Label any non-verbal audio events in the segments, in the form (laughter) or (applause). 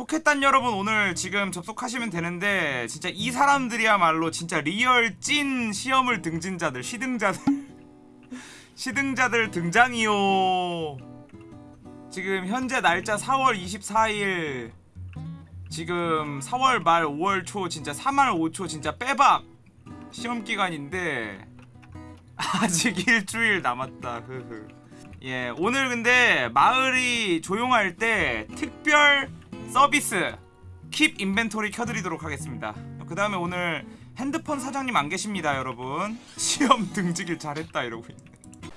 포켓단 여러분 오늘 지금 접속하시면 되는데 진짜 이 사람들이야말로 진짜 real 찐 시험을 등진자들 시등자들. (laughs) 시등자들 등장이요. 지금 현재 날짜 4월 24일. 지금 4월 말 5월 초 진짜 3월 5초 진짜 빼박 시험 기간인데 (laughs) 아직 일주일 남았다. 흐흐. 예 오늘 근데 마을이 조용할 때 특별 서비스 킵 인벤토리 켜드리도록 하겠습니다. 그 다음에 오늘 핸드폰 사장님 안 계십니다 여러분. (laughs) 시험 등지길 잘했다 이러고 있네.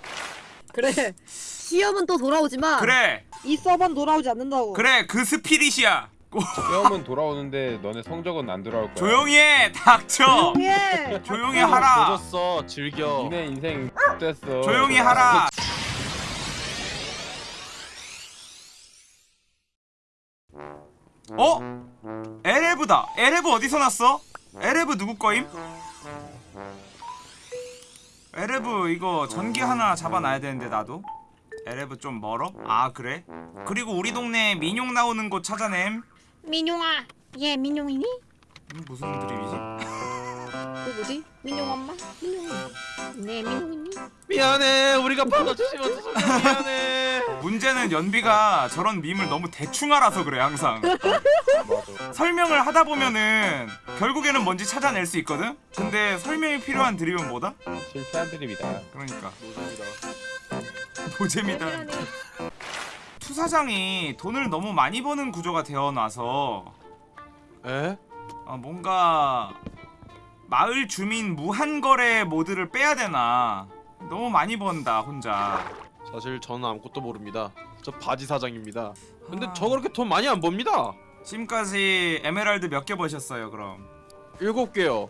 그래. 시험은 또 돌아오지만 그래. 이 서버는 돌아오지 않는다고. 그래 그 스피릿이야. 시험은 돌아오는데 너네 성적은 안 돌아올 거야. 조용히 해 닥쳐. 예 조용히 하라. 조졌어 즐겨. 니네 인생 됐어. 조용히 하라 어? 에레브다 에레브 어디서 났어? 에레브 누구 거임? 에레브 이거 전기 하나 잡아놔야 되는데 나도 에레브 좀 멀어? 아 그래? 그리고 우리 동네 미뇽 나오는 곳 찾아냄 미뇽아 얘 민용이니? 음, 무슨 드립이지? 그 뭐지? 민용 엄마? 민용이 네 민용이니? 미안해 우리가 받아주지 못해서 미안해 문제는 연비가 저런 밈을 너무 대충 알아서 그래 항상 맞아. 설명을 하다 보면은 결국에는 뭔지 찾아낼 수 있거든? 근데 설명이 필요한 드립은 뭐다? 실패한 드립이다. 그러니까 노잼이다 노잼이다 미안해 투사장이 돈을 너무 많이 버는 구조가 되어놔서 에? 어, 뭔가 마을 주민 무한거래 모드를 빼야 되나 너무 많이 번다 혼자 사실 저는 아무것도 모릅니다 저 바지 사장입니다 근데 아. 저 그렇게 돈 많이 안 법니다 지금까지 에메랄드 몇 개 버셨어요 그럼? 일곱 개요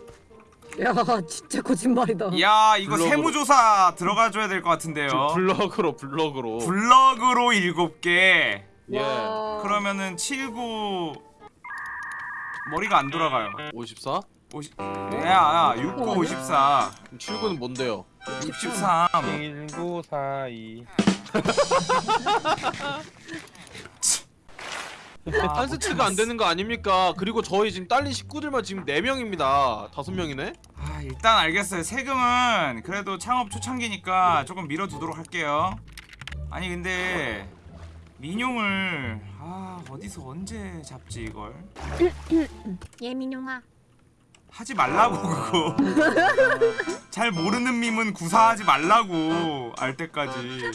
야 진짜 거짓말이다 야 이거 블럭으로. 세무조사 들어가줘야 될 것 같은데요 저 블럭으로 블럭으로 블럭으로 일곱 개예 와. 그러면은 79 머리가 안 돌아가요 54? 50 야야 69 54 그럼 79는 뭔데요? 63 1942. 한 세트가 안 되는 거 아닙니까? 그리고 저희 지금 딸린 식구들만 지금 4명입니다 5명이네? 아 일단 알겠어요 세금은 그래도 창업 초창기니까 조금 밀어두도록 할게요 아니 근데 민용을 아 어디서 언제 잡지 이걸 얘 민용아 하지 말라고 그거. (laughs) 잘 모르는 밈은 구사하지 말라고 알 때까지.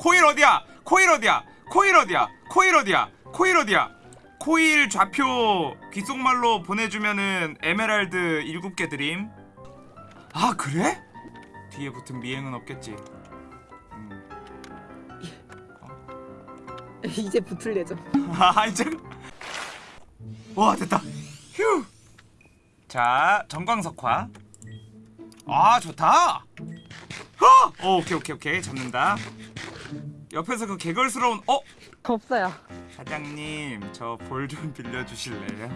코일 어디야? 코일 어디야? 코일 어디야? 코일 어디야? 코일 어디야? 코일 좌표 귓속말로 보내주면은 에메랄드 7개 드림. 아 그래? 뒤에 붙은 미행은 없겠지. 음. (laughs) 이제 붙을 예정. (laughs) 아 이제 와 됐다. 휴. 자 전광석화. 아 좋다. 어! 어 오케이 오케이 오케이. 잡는다. 옆에서 그 개걸스러운 어? 없어요. 사장님 저 볼 좀 빌려주실래요?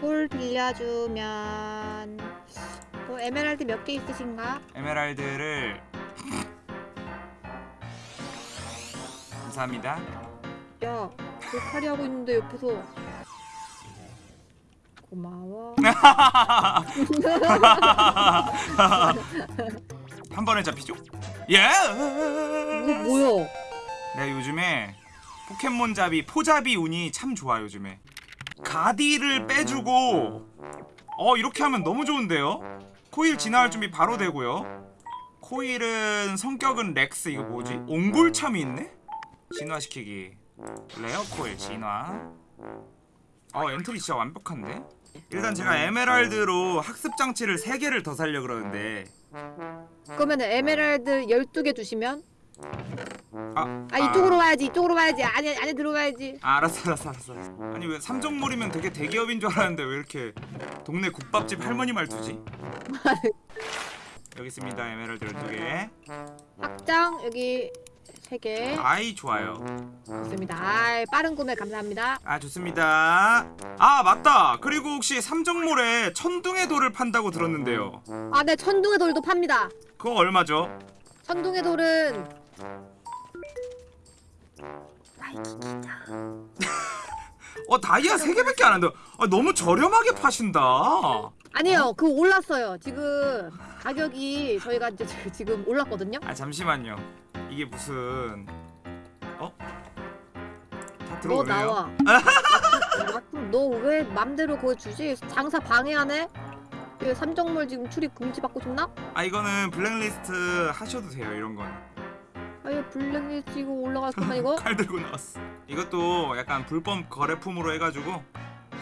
볼 빌려주면 뭐 에메랄드 몇 개 있으신가? 에메랄드를 감사합니다. 야 돌팔이 하고 있는데 옆에서 고마워 (laughs) 한 번에 잡히죠? 예! 이거 뭐야 내가 요즘에 포켓몬 잡이 포잡이 운이 참 좋아 요즘에 가디를 빼주고 어 이렇게 하면 너무 좋은데요? 코일 진화할 준비 바로 되고요 코일은 성격은 렉스 이거 뭐지? 옹골참이 있네? 진화시키기 레어 코일 진화 어 엔트리 진짜 완벽한데? 일단 제가 에메랄드로 학습 장치를 3개를 더 살려 그러는데. 그러면 에메랄드 12개 주시면? 아, 아 이쪽으로 와야지 이쪽으로 와야지. 안에 안에 들어와야지. 아, 알았어 알았어 알았어. 아니 왜 삼종몰이면 되게 대기업인 줄 알았는데 왜 이렇게 동네 국밥집 할머니 말투지? (laughs) 여기 있습니다 에메랄드 12개. 확장 여기 3개. 아이 좋아요. 좋습니다. 아 빠른 구매 감사합니다. 아 좋습니다. 아 맞다. 그리고 혹시 삼종몰에 천둥의 돌을 판다고 들었는데요. 아네 천둥의 돌도 팝니다. 그거 얼마죠? 천둥의 돌은 아 (laughs) 어 다이아 3개밖에 안 한다 아, 너무 저렴하게 파신다. 아니요. 그 올랐어요. 지금 가격이 저희가 이제 지- 지금 올랐거든요. 아 잠시만요 이게 무슨 어? 다너 들어오네요. 나와. (laughs) 너왜 맘대로 그거 주지? 장사 방해하네? 그 삼정물 지금 출입 금지 받고 싶나? 아 이거는 블랙리스트 하셔도 돼요 이런 건. 아예 블랙리스트 이거 거면 이거? (laughs) 칼 들고 나왔어. 이것도 약간 불법 거래품으로 해가지고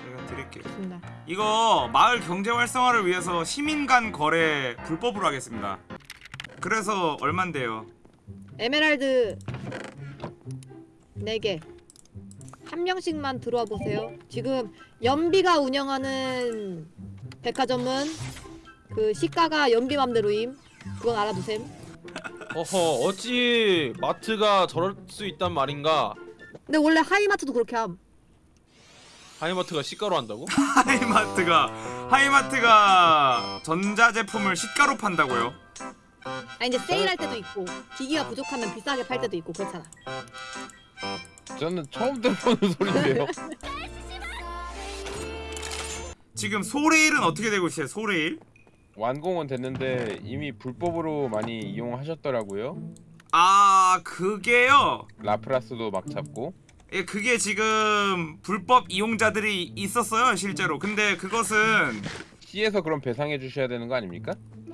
제가 드릴게요. 좋습니다. 이거 마을 경제 활성화를 위해서 시민 간 거래 불법으로 하겠습니다. 그래서 얼만데요 에메랄드 4개. 한 명씩만 들어와 보세요. 지금 연비가 운영하는 백화점은 그 시가가 연비 맘대로임. 그건 알아두셈. 어허 어찌 마트가 저럴 수 있단 말인가? 근데 원래 하이마트도 그렇게 함. 하이마트가 시가로 한다고? (laughs) 하이마트가 하이마트가 전자제품을 시가로 판다고요 아 이제 세일할 때도 있고 기기가 부족하면 비싸게 팔 때도 있고 그렇잖아 저는 처음 들어보는 (laughs) 소리인데요. (laughs) 지금 소레일은 어떻게 되고 있어요 소레일 완공은 됐는데 이미 불법으로 많이 이용하셨더라고요. 아 그게요 라프라스도 막 잡고. 예, 그게 지금 불법 이용자들이 있었어요 실제로 근데 그것은 C에서 그럼 배상해 주셔야 되는 거 아닙니까?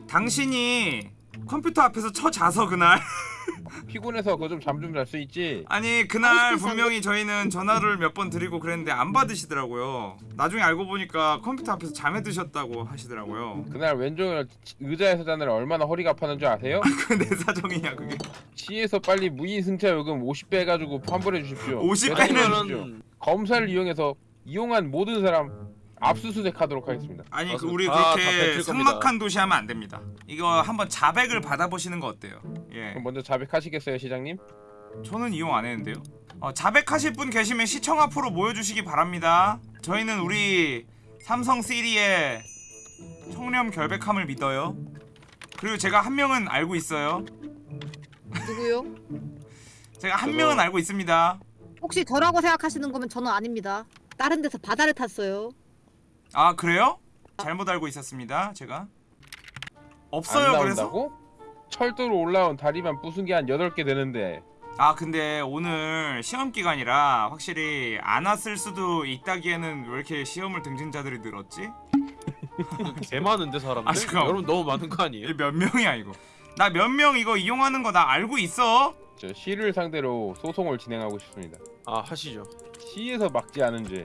당신이 컴퓨터 앞에서 쳐자서 그날 (laughs) 피곤해서 그거 좀 잠 좀 잘 수 있지. 아니 그날 분명히 저희는 전화를 몇 번 드리고 그랬는데 안 받으시더라고요 나중에 알고 보니까 컴퓨터 앞에서 잠에 드셨다고 하시더라고요 그날 왼쪽 의자에서 자느라 얼마나 허리가 아팠는 줄 아세요? (laughs) 그 내 사정이냐 그게 C에서 빨리 무인승차 요금 50배 해가지고 환불해 주십시오. 50 배상해 배는 주십시오. 그러면은 검사를 이용해서 이용한 모든 사람 압수수색하도록 하겠습니다. 아니 그 맞습니다. 우리 다- 그렇게. 삭막한 도시 하면 안 됩니다 이거 한번 자백을 받아보시는 거 어때요 예 그럼 먼저 자백하시겠어요, 시장님? 저는 이용 안 했는데요. 어, 자백하실 분 계시면 시청 앞으로 모여주시기 바랍니다. 저희는 우리 삼성 시리의 청렴 결백함을 믿어요. 그리고 제가 한 명은 알고 있어요. 누구요? (laughs) 제가 한 저도- 명은 알고 있습니다. 혹시 저라고 생각하시는 거면 저는 아닙니다 다른 데서 바다를 탔어요 아 그래요? 잘못 알고 있었습니다. 제가 안 없어요. 그래서? 철도로 올라온 다리만 부순 게 한 8개 되는데 아 근데 오늘 시험 기간이라 확실히 안 왔을 수도 있다기에는 왜 이렇게 시험을 등진자들이 늘었지? 개 많은데 사람들? 아. 여러분 너무 많은 거 아니에요? 몇 명이야 이거? 나 몇 명 이거 이용하는 거 나 알고 있어. 저 C를 상대로 소송을 진행하고 싶습니다. 아 하시죠 C에서 막지 않은 죄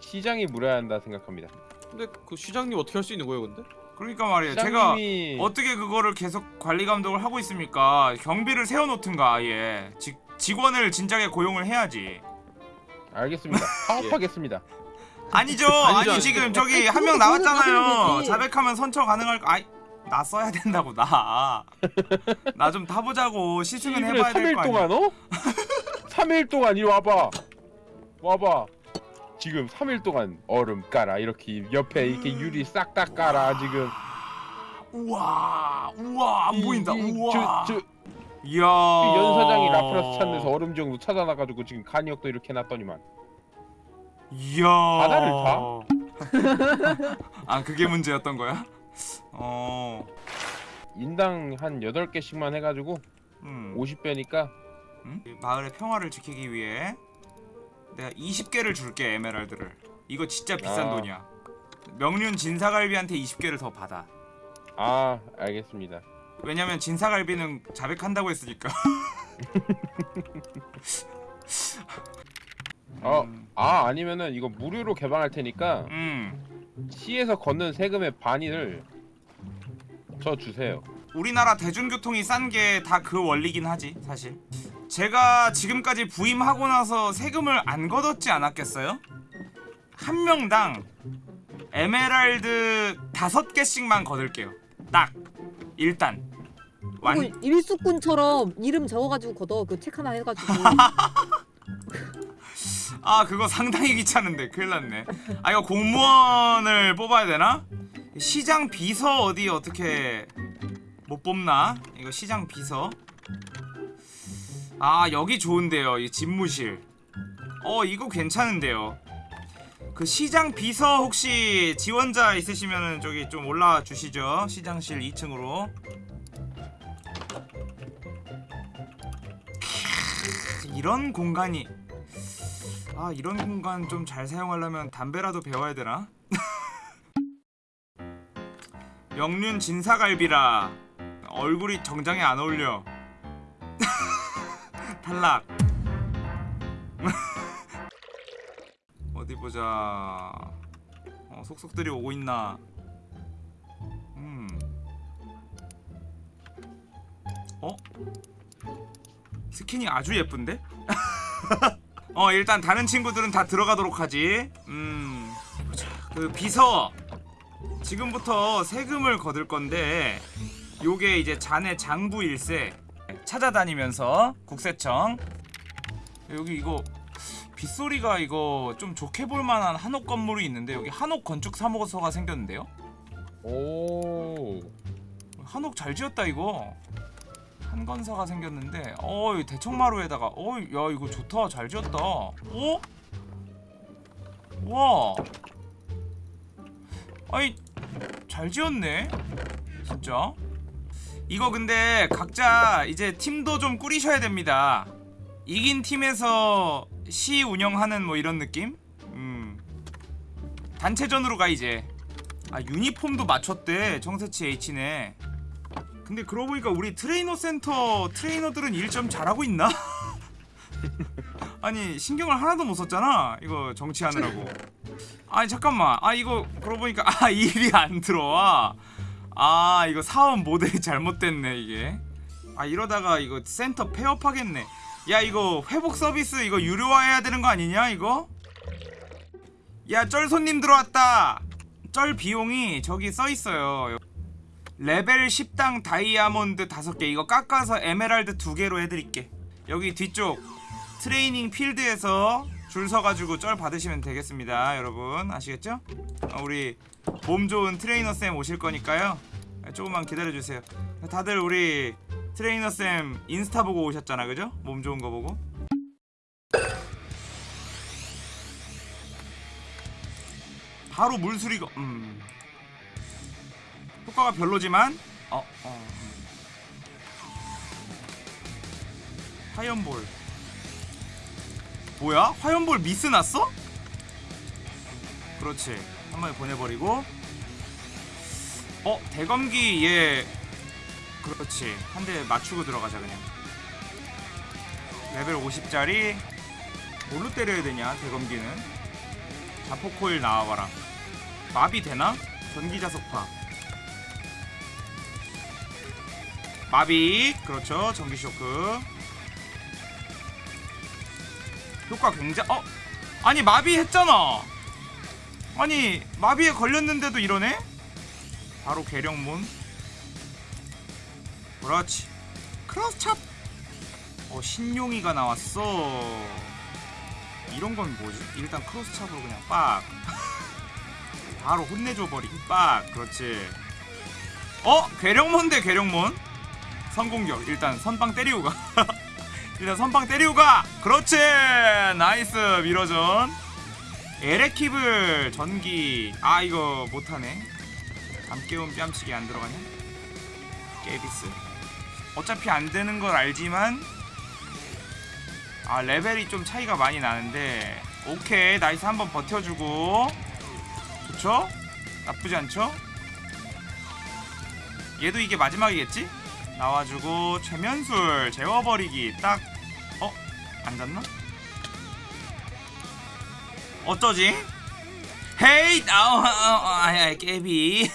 시장이 물어야 한다 생각합니다. 근데 그 시장님 어떻게 할 수 있는 거예요 근데? 그러니까 말이에요. 제가 시장님이 어떻게 그거를 계속 관리 감독을 하고 있습니까? 경비를 세워놓든가 아예 직, 직원을 진작에 고용을 해야지. 알겠습니다. (laughs) 파업하겠습니다. 아니죠. (laughs) 아니죠, 아니. 지금 저기 한 명 나왔잖아요. 자백하면 선처 가능할 거. 아이 나 써야 된다고 나. 나 좀 타보자고 시승은 그래 해봐야 될 3일 거 아니야. 동안 어? 3일 동안 이리 와봐. 와봐. 지금 3일 동안 얼음 깔아 이렇게 옆에 이렇게 유리 싹 다 깔아 지금. 우와 우와 안 이- 보인다. 이- 우와. 저, 저, 이야. 연 사장이 라프라스 찾는 데서 얼음 정도 찾아놔가지고 지금 간이역도 이렇게 해놨더니만. 이야. 바다를 (laughs) 아 그게 문제였던 거야? 어. 인당 한 8개씩만 해가지고 음. 50배니까 응? 마을의 평화를 지키기 위해 내가 20개를 줄게 에메랄드를. 이거 진짜 비싼 아. 돈이야. 명륜 진사갈비한테 20개를 더 받아. 아 알겠습니다. 왜냐면 진사갈비는 자백한다고 했으니까. (laughs) 어, 음. 아 아니면은 이거 무료로 개방할 테니까 음. 시에서 걷는 세금의 반을 저 주세요. 우리나라 대중교통이 싼 게 다 그 원리긴 하지 사실. 제가 지금까지 부임하고 나서 세금을 안 걷었지 않았겠어요? 한 명당 에메랄드 다섯 개씩만 걷을게요. 딱 일단 완 일수꾼처럼 이름 적어가지고 걷어 그 책 하나 해가지고 (laughs) 아 그거 상당히 귀찮은데 큰일 났네 아 이거 공무원을 뽑아야 되나? 시장 비서 어디 어떻게 못 뽑나? 이거 시장 비서 아 여기 좋은데요 이 집무실. 어 이거 괜찮은데요. 그 시장 비서 혹시 지원자 있으시면은 저기 좀 올라와 주시죠 시장실 2층으로. 이런 공간이. 아 이런 공간 좀 잘 사용하려면 담배라도 배워야 되나? (laughs) 영륜 진사갈비라 얼굴이 정장에 안 어울려 탈락. (laughs) 어디 보자. 어, 속속들이 오고 있나. 음. 어? 스킨이 아주 예쁜데? (laughs) 어 일단 다른 친구들은 다 들어가도록 하지. 음. 보자. 그 비서. 지금부터 세금을 거둘 건데 요게 이제 자네 장부 일세 찾아다니면서 국세청. 여기 이거 빗소리가 이거 좀 좋게 볼 만한 한옥 건물이 있는데 여기 한옥 건축 사무소가 생겼는데요. 오. 한옥 잘 지었다 이거. 한건사가 생겼는데 어이 대청마루에다가 어야 이거 좋다. 잘 지었다. 어? 와. 아이 잘 지었네. 진짜 이거 근데 각자 이제 팀도 좀 꾸리셔야 됩니다. 이긴 팀에서 시 운영하는 뭐 이런 느낌? 음. 단체전으로 가 이제. 아 유니폼도 맞췄대 청새치 H네. 근데 그러고 보니까 우리 트레이너 센터 트레이너들은 일 좀 잘하고 있나? (laughs) 아니 신경을 하나도 못 썼잖아 이거 정치하느라고. 아니 잠깐만. 아 이거 그러고 보니까 아 (laughs) 일이 안 들어와 아 이거 사업 모델이 (laughs) 잘못됐네 이게. 아 이러다가 이거 센터 폐업하겠네. 야 이거 회복 서비스 이거 유료화해야 되는 거 아니냐 이거? 야 쩔 손님 들어왔다. 쩔 비용이 저기 써있어요. 레벨 10당 다이아몬드 5개. 이거 깎아서 에메랄드 2개로 해드릴게. 여기 뒤쪽 트레이닝 필드에서 줄 서가지고 쩔 받으시면 되겠습니다 여러분 아시겠죠? 어, 우리 몸 좋은 트레이너쌤 오실 거니까요 조금만 기다려주세요 다들 우리 트레이너쌤 인스타 보고 오셨잖아 그죠? 몸 좋은 거 보고 바로 물수리가 음 효과가 별로지만 어, 어 음. 화염볼 뭐야? 화염볼 미스 났어? 그렇지. 한 번에 보내버리고. 어 대검기 얘 그렇지. 한 대 맞추고 들어가자 그냥. 레벨 50짜리. 뭘로 때려야 되냐 대검기는? 자포코일 나와봐라. 마비 되나? 전기자석파. 마비. 그렇죠. 전기쇼크 효과 굉장히 어? 아니 마비 했잖아. 아니 마비에 걸렸는데도 이러네? 바로 계령문 그렇지. 크로스찹. 어 신용이가 나왔어. 이런 건 뭐지? 일단 크로스찹으로 그냥 빡. (laughs) 바로 혼내줘 버리기 빡. 그렇지. 어? 괴력몬 대 괴력몬? 선공격. 일단 선빵 때리고 가 (laughs) 일단 선빵 때리고 가. 그렇지. Nice. mirror전 에레키블 전기. 아 이거 못하네. 잠깨움 뺨치기 안 들어가냐? 깨비스. 어차피 안 되는 걸 알지만 아 레벨이 좀 차이가 많이 나는데. 오케이. Nice. 한번 버텨주고. 좋죠? 나쁘지 않죠? 얘도 이게 마지막이겠지? 나와주고 최면술 재워버리기 딱 어? 앉았나? 어쩌지? 헤이 아우 아야 깨비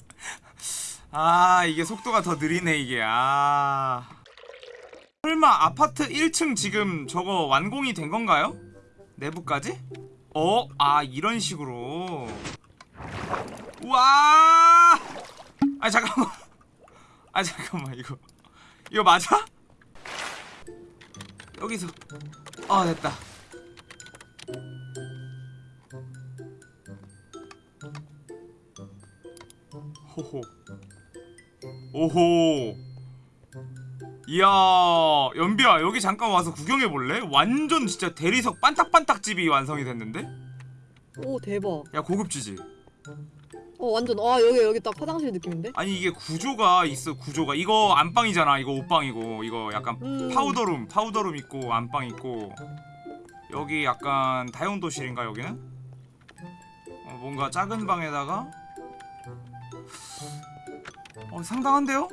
(laughs) 아 이게 속도가 더 느리네 이게 아 설마 아파트 1층 지금 저거 완공이 된 건가요? 내부까지? 어? 아 이런 식으로 우와 아 잠깐만 아 잠깐만 이거 이거 맞아? 여기서 아 됐다 호호 오호 이야 연비야 여기 잠깐 와서 구경해 볼래? 완전 진짜 대리석 반딱반딱 집이 완성이 됐는데? 오 대박. 야 고급지지? 어 완전 아 여기 여기 딱 화장실 느낌인데? 아니 이게 구조가 있어 구조가 이거 안방이잖아 이거 옷방이고 이거 약간 음. powder room powder room 있고 안방 있고 여기 약간 다용도실인가 여기는? 어, 뭔가 작은 방에다가 어 상당한데요?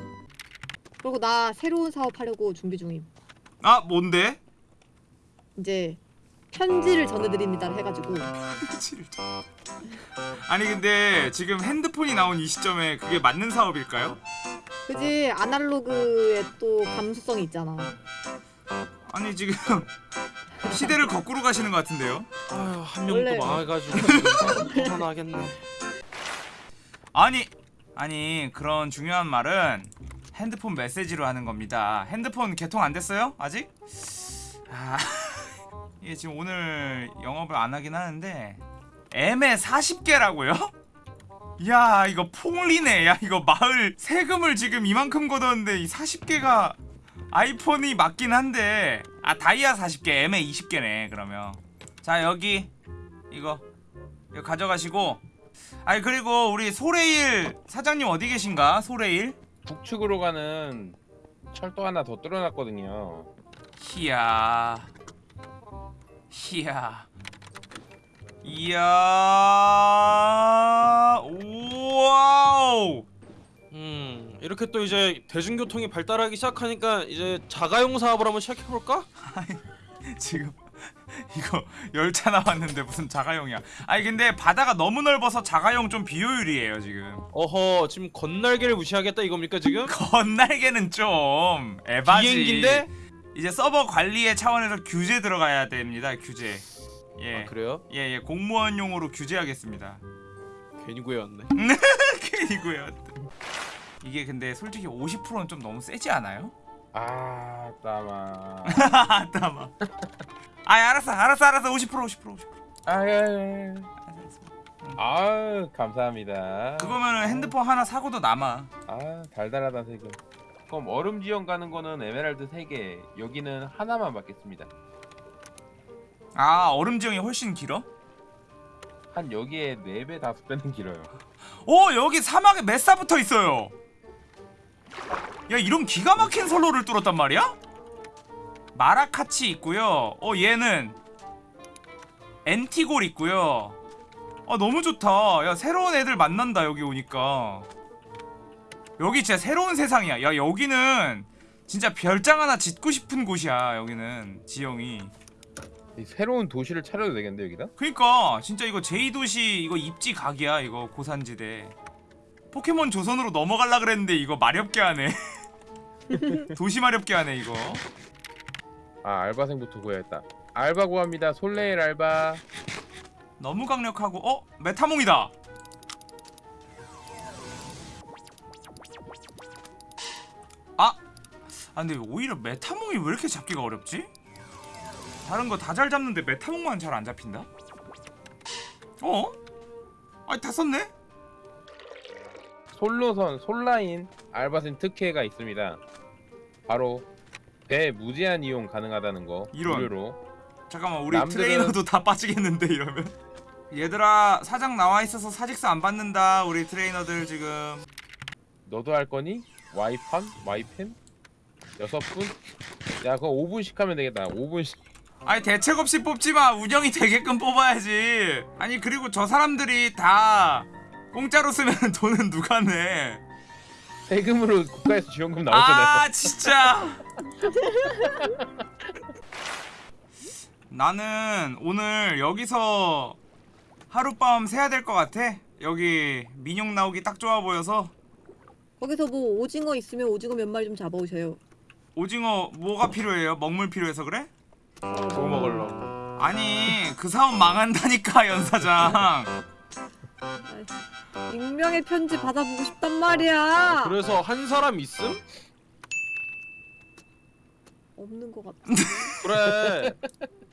그리고 나 새로운 사업 하려고 준비 중임. 아 뭔데? 이제 편지를 전해드립니다 해가지고 편지를 좀- 아니 근데 지금 핸드폰이 나온 이 시점에 그게 맞는 사업일까요? 그지 아날로그의 또 감수성이 있잖아. 아니 지금 (laughs) 시대를 거꾸로 가시는 것 같은데요? 아휴 한명 원래- 또 망해가지고 하나 하겠네. 아니 아니 그런 중요한 말은 핸드폰 메시지로 하는 겁니다. 핸드폰 개통 안 됐어요? 아직? 아 이게 지금 오늘 영업을 안 하긴 하는데 M에 40개라고요? (laughs) 야 이거 폭리네 야 이거 마을 세금을 지금 이만큼 걷었는데 이 40개가 아이폰이 맞긴 한데 아 다이아 40개 M에 20개네 그러면 자 여기 이거 이거 가져가시고 아니 그리고 우리 소레일 사장님 어디 계신가? 소레일? 북측으로 가는 철도 하나 더 뚫어놨거든요. 히야 히야 이야 와우 음 이렇게 또 이제 대중교통이 발달하기 시작하니까 이제 자가용 사업을 한번 시작해 볼까? 지금 (laughs) 이거 열차 나왔는데 무슨 자가용이야 아니 근데 바다가 너무 넓어서 자가용 좀 비효율이에요 지금 어허 지금 건날개를 무시하겠다 이겁니까 지금? (laughs) 건날개는 좀 에바지 비행기인데? 이제 서버 관리의 차원에서 규제 들어가야 됩니다 규제 예 아 그래요? 예, 예, 공무원용으로 규제하겠습니다. 괜히 구해왔네. (laughs) 괜히고요. 이게 근데 솔직히 50%는 좀 너무 세지 않아요? 아, 따마. 아, (laughs) 따마. 아, 알았어, 알았어, 알았어. 50% 50% 50%. 아, 예, 예. 아, 감사합니다. 그거면은 핸드폰 하나 사고도 남아. 아, 달달하다 세금. 그럼 얼음 지형 가는 거는 에메랄드 3개, 여기는 하나만 받겠습니다. 아, 얼음 지형이 훨씬 길어? 한 여기에 4배, 5배는 길어요. (laughs) 오, 여기 사막에 메사 붙어 있어요. 야, 이런 기가 막힌 선로를 뚫었단 말이야? 마라카치 있고요. 어, 얘는 엔티골 있고요. 아, 너무 좋다. 야, 새로운 애들 만난다 여기 오니까. 여기 진짜 새로운 세상이야. 야, 여기는 진짜 별장 하나 짓고 싶은 곳이야. 여기는 지형이. 이 새로운 도시를 차려도 되겠는데 여기다? 그니까 진짜 이거 제2도시 이거 입지 각이야 이거 고산지대 포켓몬 조선으로 넘어갈라 그랬는데 이거 마렵게 하네 (laughs) 도시 마렵게 하네 이거 아, 알바생부터 구해야겠다. 알바 구합니다. 솔레일 알바. 너무 강력하고 어? 메타몽이다 아 근데 오히려 메타몽이 왜 이렇게 잡기가 어렵지? 다른 거 다 잘 잡는데 메타몽만 잘 안 잡힌다? 어? 아니 다 썼네? 솔로선, 솔라인 알바생 특혜가 있습니다. 바로 배 무제한 이용 가능하다는 거. 이런. 무료로. 잠깐만 우리 남들은- 트레이너도 다 빠지겠는데 이러면 얘들아 사장 나와 있어서 사직서 안 받는다 우리 트레이너들 지금 너도 할 거니? 와이팜? 와이팸? 여섯 분? 야 그거 5분씩 하면 되겠다. 5분씩. 아니 대책 없이 뽑지 마. 운영이 되게끔 뽑아야지. 아니 그리고 저 사람들이 다 공짜로 쓰면 (laughs) 돈은 누가 내? 세금으로 국가에서 지원금 나오잖아요. 아 진짜. (laughs) 나는 오늘 여기서 하룻밤 새야 될 것 같아. 여기 민용 나오기 딱 좋아 보여서. 거기서 뭐 오징어 있으면 오징어 몇 마리 좀 잡아오셔요. 오징어 뭐가 필요해요? 먹물 필요해서 그래? 그거 먹으려고. 아니 그 사업 망한다니까 (laughs) 연사장 익명의 편지 받아보고 싶단 말이야. 그래서 한 사람 있음? 없는 것 같아. 그래. (laughs)